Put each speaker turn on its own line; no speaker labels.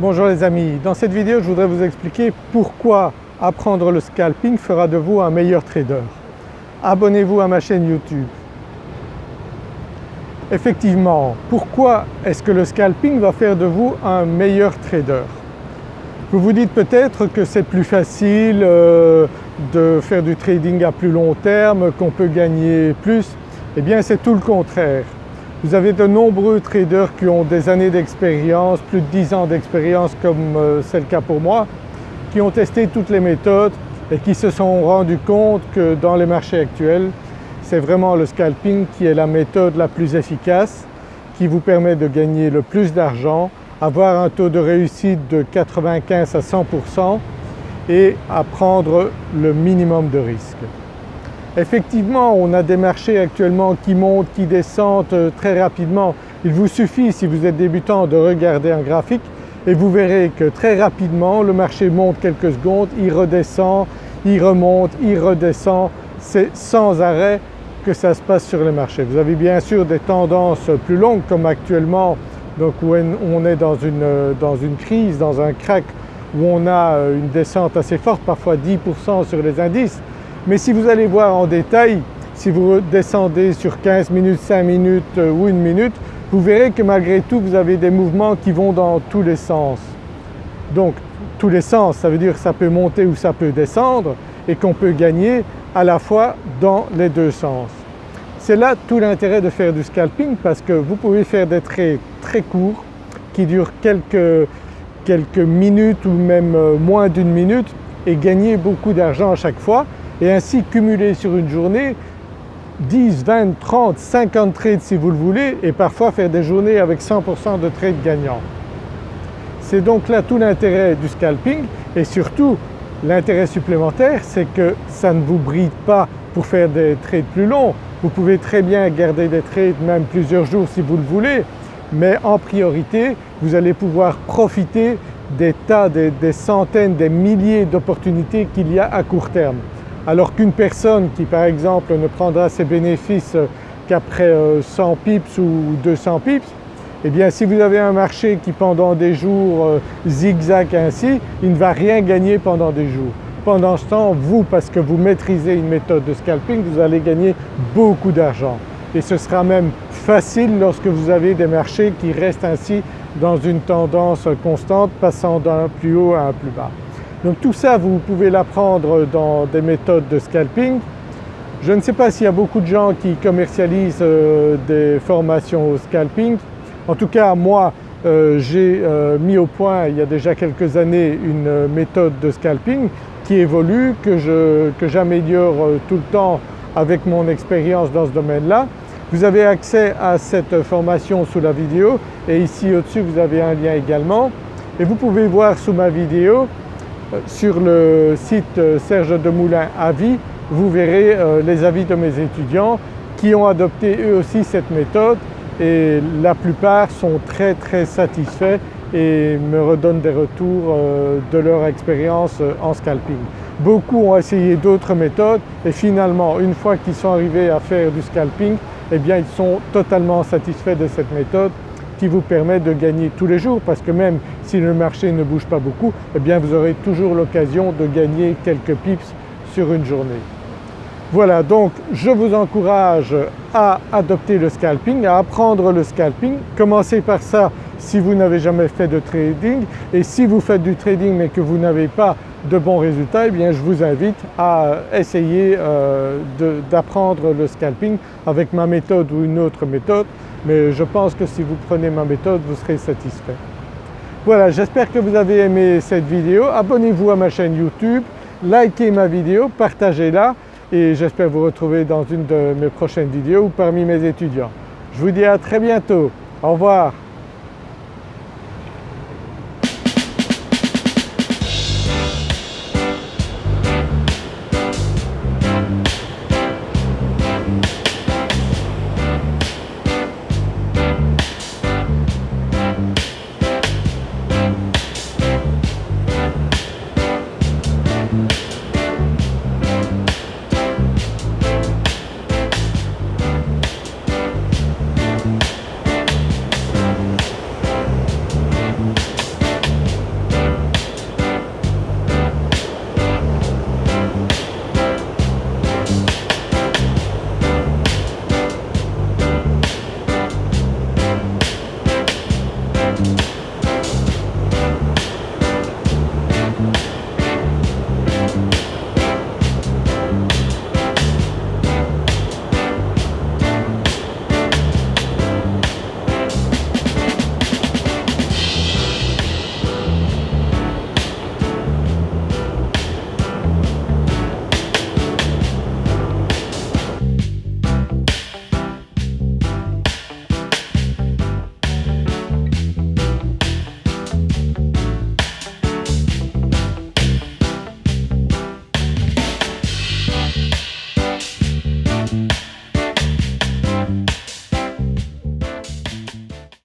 Bonjour les amis, dans cette vidéo je voudrais vous expliquer pourquoi apprendre le scalping fera de vous un meilleur trader. Abonnez-vous à ma chaîne YouTube. Effectivement, pourquoi est-ce que le scalping va faire de vous un meilleur trader? Vous vous dites peut-être que c'est plus facile euh, de faire du trading à plus long terme, qu'on peut gagner plus. Eh bien c'est tout le contraire. Vous avez de nombreux traders qui ont des années d'expérience, plus de 10 ans d'expérience comme euh, c'est le cas pour moi, qui ont testé toutes les méthodes et qui se sont rendus compte que dans les marchés actuels, c'est vraiment le scalping qui est la méthode la plus efficace, qui vous permet de gagner le plus d'argent, avoir un taux de réussite de 95 à 100% et à prendre le minimum de risques. Effectivement, on a des marchés actuellement qui montent, qui descendent euh, très rapidement. Il vous suffit, si vous êtes débutant, de regarder un graphique et vous verrez que très rapidement le marché monte quelques secondes, il redescend, il remonte, il redescend. C'est sans arrêt que ça se passe sur les marchés. Vous avez bien sûr des tendances plus longues comme actuellement donc où on est dans une, dans une crise, dans un crack où on a euh, une descente assez forte, parfois 10% sur les indices, mais si vous allez voir en détail, si vous descendez sur 15 minutes, 5 minutes euh, ou 1 minute, vous verrez que malgré tout vous avez des mouvements qui vont dans tous les sens. Donc tous les sens, ça veut dire que ça peut monter ou ça peut descendre et qu'on peut gagner à la fois dans les deux sens. C'est là tout l'intérêt de faire du scalping parce que vous pouvez faire des trades très courts qui durent quelques, quelques minutes ou même euh, moins d'une minute et gagner beaucoup d'argent à chaque fois et ainsi cumuler sur une journée 10, 20, 30, 50 trades si vous le voulez et parfois faire des journées avec 100% de trades gagnants. C'est donc là tout l'intérêt du scalping et surtout l'intérêt supplémentaire c'est que ça ne vous bride pas pour faire des trades plus longs. Vous pouvez très bien garder des trades même plusieurs jours si vous le voulez mais en priorité vous allez pouvoir profiter des tas, des, des centaines, des milliers d'opportunités qu'il y a à court terme alors qu'une personne qui par exemple ne prendra ses bénéfices qu'après 100 euh, pips ou 200 pips, eh bien si vous avez un marché qui pendant des jours euh, zigzag ainsi, il ne va rien gagner pendant des jours. Pendant ce temps, vous, parce que vous maîtrisez une méthode de scalping, vous allez gagner beaucoup d'argent. Et ce sera même facile lorsque vous avez des marchés qui restent ainsi dans une tendance constante, passant d'un plus haut à un plus bas. Donc tout ça vous pouvez l'apprendre dans des méthodes de scalping. Je ne sais pas s'il y a beaucoup de gens qui commercialisent euh, des formations au scalping. En tout cas moi euh, j'ai euh, mis au point il y a déjà quelques années une méthode de scalping qui évolue, que j'améliore tout le temps avec mon expérience dans ce domaine-là. Vous avez accès à cette formation sous la vidéo et ici au-dessus vous avez un lien également et vous pouvez voir sous ma vidéo sur le site euh, Serge Demoulin Avis, vous verrez euh, les avis de mes étudiants qui ont adopté eux aussi cette méthode et la plupart sont très très satisfaits et me redonnent des retours euh, de leur expérience en scalping. Beaucoup ont essayé d'autres méthodes et finalement une fois qu'ils sont arrivés à faire du scalping, eh bien ils sont totalement satisfaits de cette méthode qui vous permet de gagner tous les jours parce que même si le marché ne bouge pas beaucoup, eh bien vous aurez toujours l'occasion de gagner quelques pips sur une journée. Voilà donc je vous encourage à adopter le scalping, à apprendre le scalping. Commencez par ça si vous n'avez jamais fait de trading et si vous faites du trading mais que vous n'avez pas de bons résultats, eh bien je vous invite à essayer euh, d'apprendre le scalping avec ma méthode ou une autre méthode mais je pense que si vous prenez ma méthode vous serez satisfait. Voilà j'espère que vous avez aimé cette vidéo, abonnez-vous à ma chaîne YouTube, likez ma vidéo, partagez-la et j'espère vous retrouver dans une de mes prochaines vidéos ou parmi mes étudiants. Je vous dis à très bientôt, au revoir.